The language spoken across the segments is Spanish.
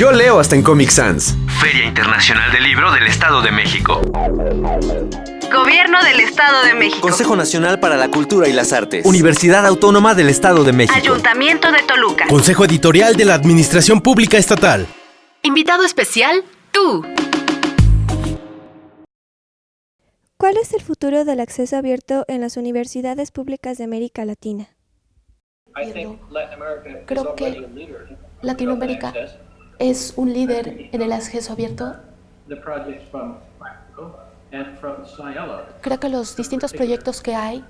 Yo leo hasta en Comic Sans. Feria Internacional del Libro del Estado de México. Gobierno del Estado de México. Consejo Nacional para la Cultura y las Artes. Universidad Autónoma del Estado de México. Ayuntamiento de Toluca. Consejo Editorial de la Administración Pública Estatal. Invitado especial, tú. ¿Cuál es el futuro del acceso abierto en las universidades públicas de América Latina? Creo que Latinoamérica es un líder en el acceso abierto. Creo que los distintos proyectos que hay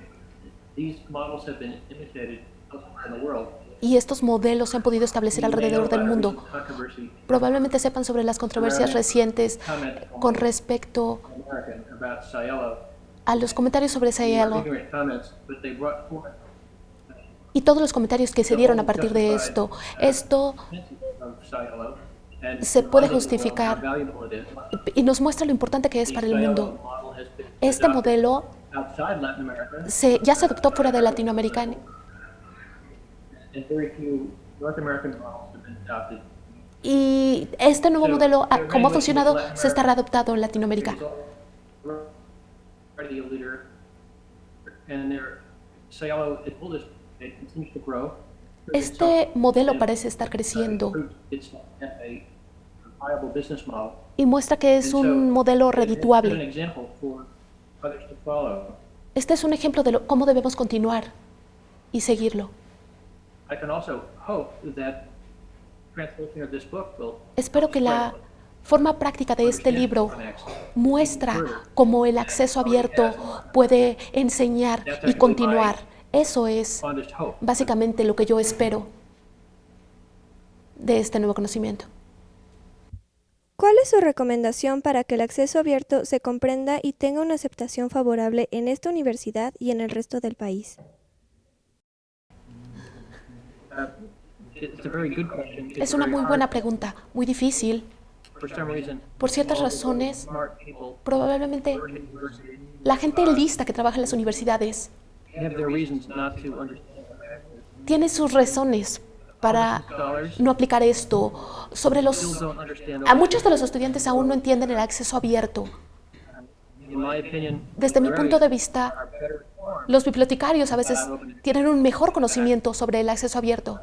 y estos modelos se han podido establecer alrededor del mundo. Probablemente sepan sobre las controversias recientes con respecto a los comentarios sobre Cielo y todos los comentarios que se dieron a partir de esto. Esto se puede justificar y nos muestra lo importante que es para el mundo. Este modelo se, ya se adoptó fuera de Latinoamérica y este nuevo modelo, ah, como ha funcionado, se está readoptado en Latinoamérica. Este modelo parece estar creciendo y muestra que es un modelo redituable. Este es un ejemplo de cómo debemos continuar y seguirlo. Espero que la forma práctica de este libro muestra cómo el acceso abierto puede enseñar y continuar. Eso es básicamente lo que yo espero de este nuevo conocimiento. ¿Cuál es su recomendación para que el acceso abierto se comprenda y tenga una aceptación favorable en esta universidad y en el resto del país? Es una muy buena pregunta, muy difícil. Por ciertas razones, probablemente la gente lista que trabaja en las universidades tiene sus razones para no aplicar esto. Sobre los, a muchos de los estudiantes aún no entienden el acceso abierto. Desde mi punto de vista, los bibliotecarios a veces tienen un mejor conocimiento sobre el acceso abierto.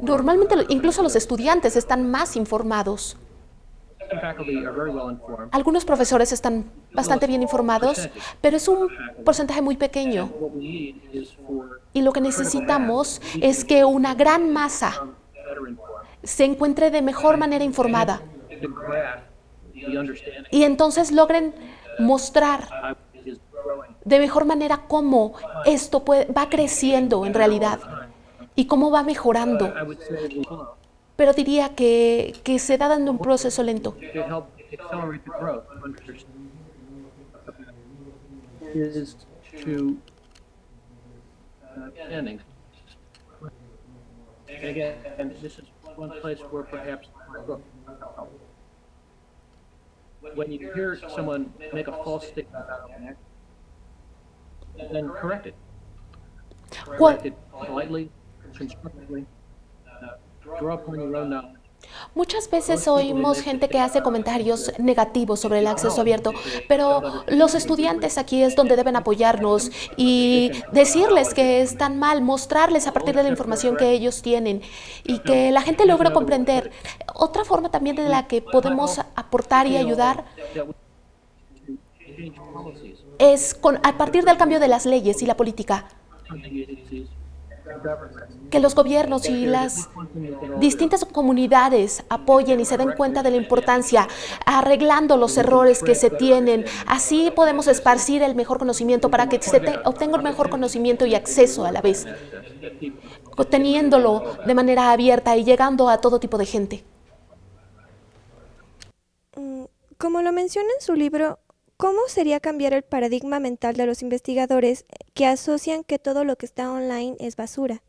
Normalmente incluso los estudiantes están más informados. Algunos profesores están bastante bien informados, pero es un porcentaje muy pequeño. Y lo que necesitamos es que una gran masa se encuentre de mejor manera informada y entonces logren mostrar de mejor manera cómo esto va creciendo en realidad y cómo va mejorando. Pero diría que, que se da dando un proceso lento. when you hear someone make a false statement then correct it. Correct it politely, constructively, uh, draw upon your own knowledge. Muchas veces oímos gente que hace comentarios negativos sobre el acceso abierto, pero los estudiantes aquí es donde deben apoyarnos y decirles que están mal, mostrarles a partir de la información que ellos tienen y que la gente logre comprender. Otra forma también de la que podemos aportar y ayudar es a partir del cambio de las leyes y la política que los gobiernos y las distintas comunidades apoyen y se den cuenta de la importancia, arreglando los errores que se tienen. Así podemos esparcir el mejor conocimiento para que se obtenga un mejor conocimiento y acceso a la vez, teniéndolo de manera abierta y llegando a todo tipo de gente. Mm, como lo menciona en su libro, ¿Cómo sería cambiar el paradigma mental de los investigadores que asocian que todo lo que está online es basura?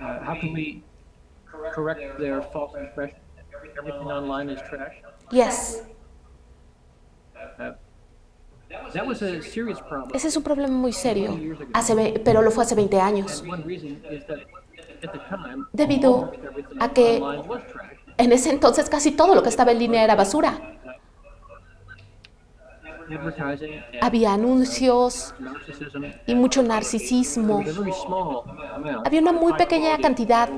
Uh. Uh. Ese es un problema muy serio, hace pero lo fue hace 20 años, debido a que en ese entonces casi todo lo que estaba en línea era basura. Había anuncios y mucho narcisismo. Había una muy pequeña cantidad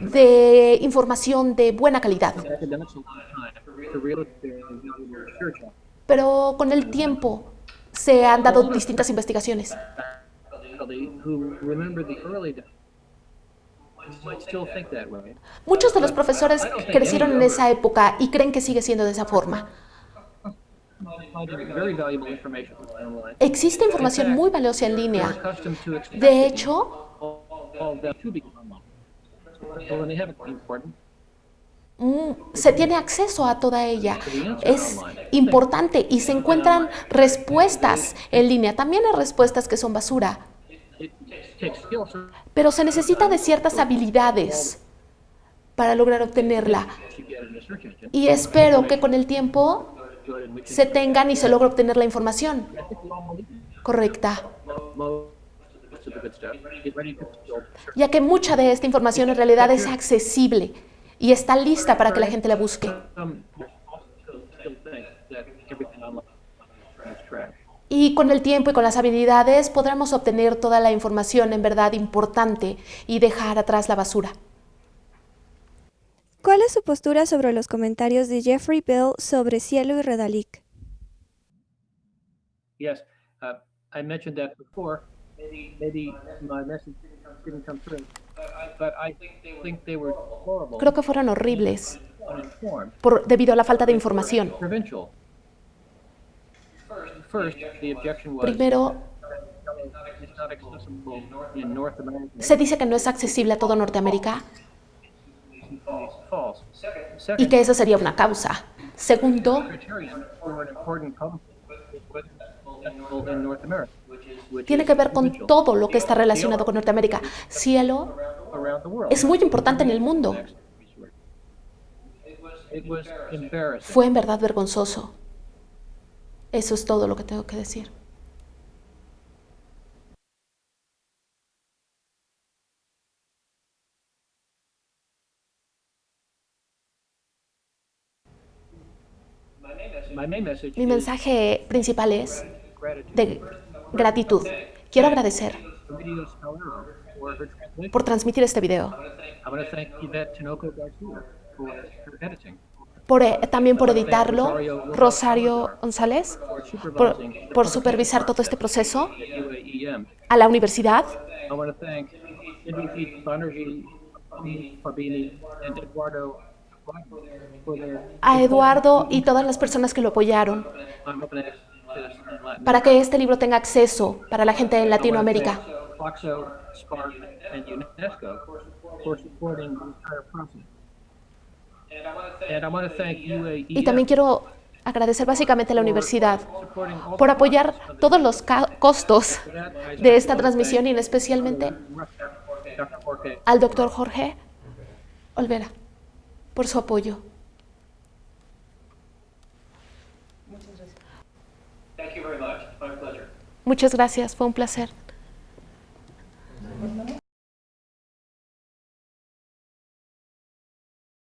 de información de buena calidad, pero con el tiempo se han dado distintas investigaciones. Muchos de los profesores crecieron en esa época y creen que sigue siendo de esa forma. Existe información muy valiosa en línea. De hecho, mm, se tiene acceso a toda ella. Es importante y se encuentran respuestas en línea. También hay respuestas que son basura, pero se necesita de ciertas habilidades para lograr obtenerla. Y espero que con el tiempo Se tengan y se logre obtener la información correcta, ya que mucha de esta información en realidad es accesible y está lista para que la gente la busque. Y con el tiempo y con las habilidades podremos obtener toda la información en verdad importante y dejar atrás la basura. ¿Cuál es su postura sobre los comentarios de Jeffrey Bell sobre Cielo y Redalic? Yes, uh, I mentioned that before. Maybe, maybe my message didn't come through. But I think they were horrible, Creo que fueron horribles por, debido a la falta de información. provincial. First, the objection was Primero, it's not accessible in North America. se dice que no es accesible a todo Norteamérica. Y que esa sería una causa. Segundo, tiene que ver con todo lo que está relacionado con Norteamérica. Cielo es muy importante en el mundo. Fue en verdad vergonzoso. Eso es todo lo que tengo que decir. My main message Mi mensaje principal es de gratitud. Quiero agradecer por transmitir este video, por, eh, también por editarlo, Rosario González, por, supervisar todo este proceso, UAEM. a la universidad, Banerjee, Fabini, and Eduardo a Eduardo y todas las personas que lo apoyaron para que este libro tenga acceso para la gente en Latinoamérica. Y también quiero agradecer básicamente a la universidad por apoyar todos los costos de esta transmisión y especialmente al doctor Jorge Olvera por su apoyo. Muchas gracias, fue un placer.